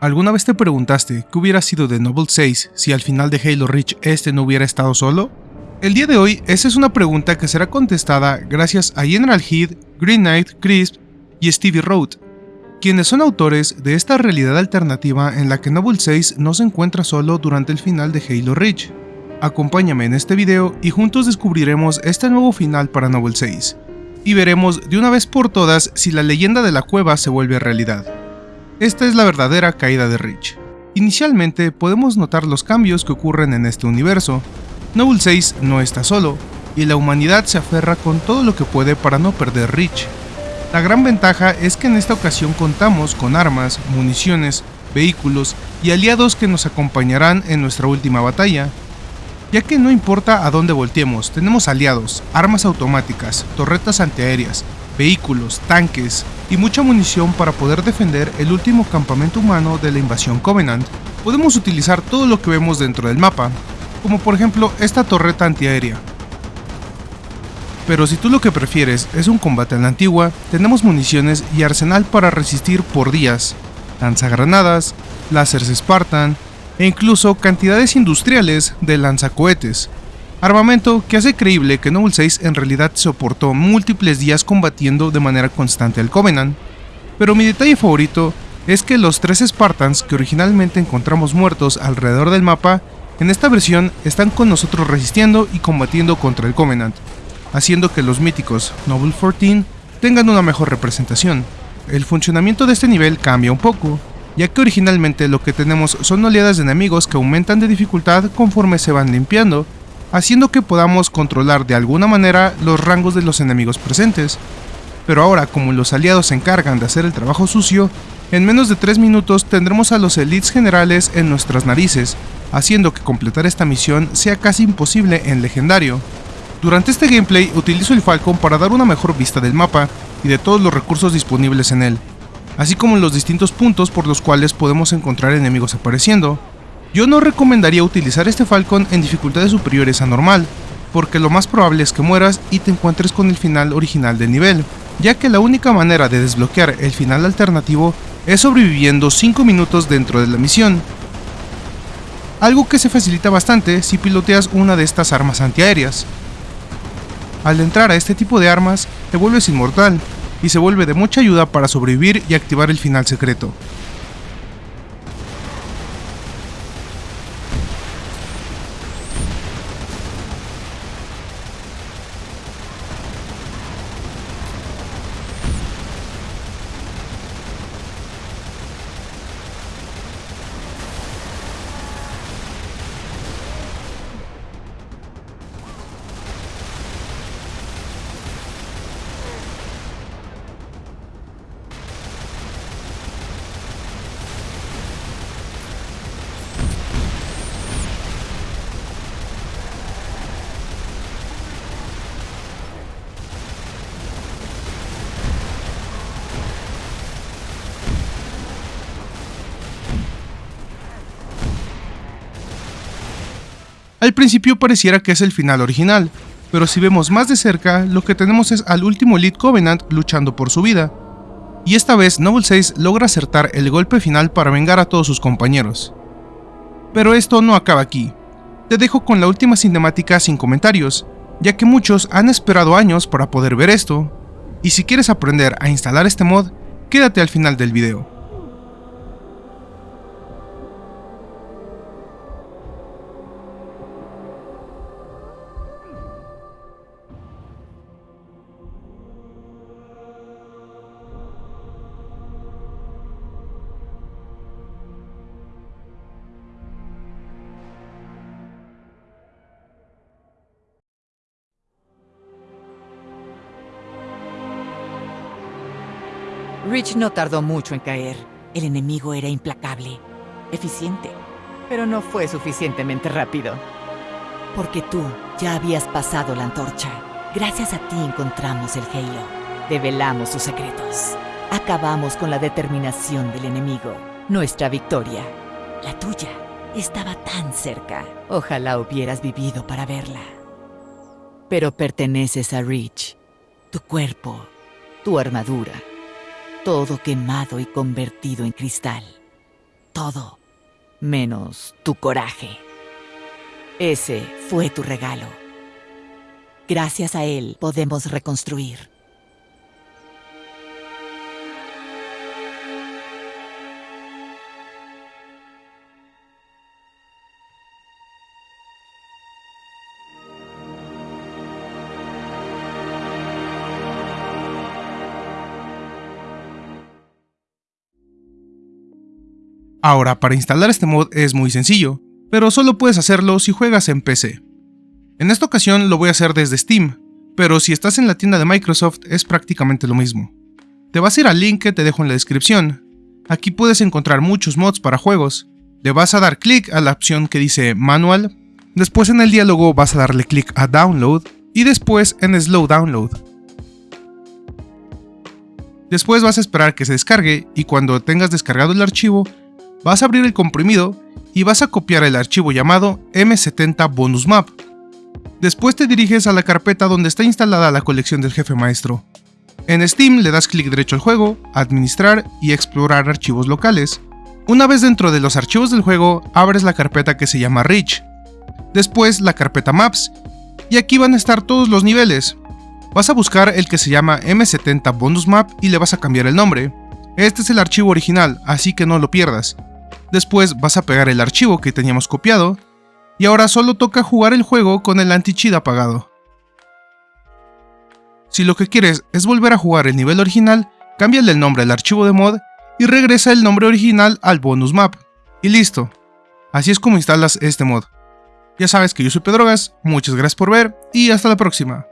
¿Alguna vez te preguntaste qué hubiera sido de Noble 6 si al final de Halo Reach este no hubiera estado solo? El día de hoy, esa es una pregunta que será contestada gracias a General Heath, Green Knight, Crisp y Stevie Road, quienes son autores de esta realidad alternativa en la que Noble 6 no se encuentra solo durante el final de Halo Reach. Acompáñame en este video y juntos descubriremos este nuevo final para Noble 6, y veremos de una vez por todas si la leyenda de la cueva se vuelve realidad. Esta es la verdadera caída de Reach. Inicialmente podemos notar los cambios que ocurren en este universo. Noble 6 no está solo, y la humanidad se aferra con todo lo que puede para no perder Reach. La gran ventaja es que en esta ocasión contamos con armas, municiones, vehículos y aliados que nos acompañarán en nuestra última batalla, ya que no importa a dónde volteemos, tenemos aliados, armas automáticas, torretas antiaéreas, vehículos, tanques y mucha munición para poder defender el último campamento humano de la invasión Covenant. Podemos utilizar todo lo que vemos dentro del mapa, como por ejemplo esta torreta antiaérea. Pero si tú lo que prefieres es un combate en la antigua, tenemos municiones y arsenal para resistir por días, lanzagranadas, láseres Spartan e incluso cantidades industriales de lanzacohetes, Armamento que hace creíble que Noble 6 en realidad soportó múltiples días combatiendo de manera constante al Covenant, pero mi detalle favorito es que los tres Spartans que originalmente encontramos muertos alrededor del mapa, en esta versión están con nosotros resistiendo y combatiendo contra el Covenant, haciendo que los míticos Noble 14 tengan una mejor representación. El funcionamiento de este nivel cambia un poco, ya que originalmente lo que tenemos son oleadas de enemigos que aumentan de dificultad conforme se van limpiando, haciendo que podamos controlar de alguna manera los rangos de los enemigos presentes. Pero ahora, como los aliados se encargan de hacer el trabajo sucio, en menos de 3 minutos tendremos a los elites generales en nuestras narices, haciendo que completar esta misión sea casi imposible en legendario. Durante este gameplay utilizo el Falcon para dar una mejor vista del mapa y de todos los recursos disponibles en él, así como los distintos puntos por los cuales podemos encontrar enemigos apareciendo, yo no recomendaría utilizar este Falcon en dificultades superiores a normal, porque lo más probable es que mueras y te encuentres con el final original del nivel, ya que la única manera de desbloquear el final alternativo es sobreviviendo 5 minutos dentro de la misión. Algo que se facilita bastante si piloteas una de estas armas antiaéreas. Al entrar a este tipo de armas, te vuelves inmortal, y se vuelve de mucha ayuda para sobrevivir y activar el final secreto. Al principio pareciera que es el final original, pero si vemos más de cerca, lo que tenemos es al último Elite Covenant luchando por su vida. Y esta vez Noble 6 logra acertar el golpe final para vengar a todos sus compañeros. Pero esto no acaba aquí. Te dejo con la última cinemática sin comentarios, ya que muchos han esperado años para poder ver esto, y si quieres aprender a instalar este mod, quédate al final del video. Rich no tardó mucho en caer. El enemigo era implacable, eficiente, pero no fue suficientemente rápido. Porque tú ya habías pasado la antorcha. Gracias a ti encontramos el Halo. Develamos sus secretos. Acabamos con la determinación del enemigo. Nuestra victoria, la tuya, estaba tan cerca. Ojalá hubieras vivido para verla. Pero perteneces a Rich. Tu cuerpo, tu armadura, todo quemado y convertido en cristal. todo, menos tu coraje. Ese fue tu regalo. Gracias a él podemos reconstruir. Ahora, para instalar este mod es muy sencillo, pero solo puedes hacerlo si juegas en PC. En esta ocasión lo voy a hacer desde Steam, pero si estás en la tienda de Microsoft es prácticamente lo mismo. Te vas a ir al link que te dejo en la descripción. Aquí puedes encontrar muchos mods para juegos. Le vas a dar clic a la opción que dice Manual, después en el diálogo vas a darle clic a Download y después en Slow Download. Después vas a esperar que se descargue y cuando tengas descargado el archivo, vas a abrir el comprimido y vas a copiar el archivo llamado M70 Bonus Map. Después te diriges a la carpeta donde está instalada la colección del jefe maestro. En Steam le das clic derecho al juego, administrar y explorar archivos locales. Una vez dentro de los archivos del juego, abres la carpeta que se llama Rich. Después la carpeta Maps, y aquí van a estar todos los niveles. Vas a buscar el que se llama M70 Bonus Map y le vas a cambiar el nombre. Este es el archivo original, así que no lo pierdas. Después vas a pegar el archivo que teníamos copiado, y ahora solo toca jugar el juego con el anti-cheat apagado. Si lo que quieres es volver a jugar el nivel original, cámbiale el nombre al archivo de mod y regresa el nombre original al bonus map. Y listo. Así es como instalas este mod. Ya sabes que yo soy Pedrogas, muchas gracias por ver y hasta la próxima.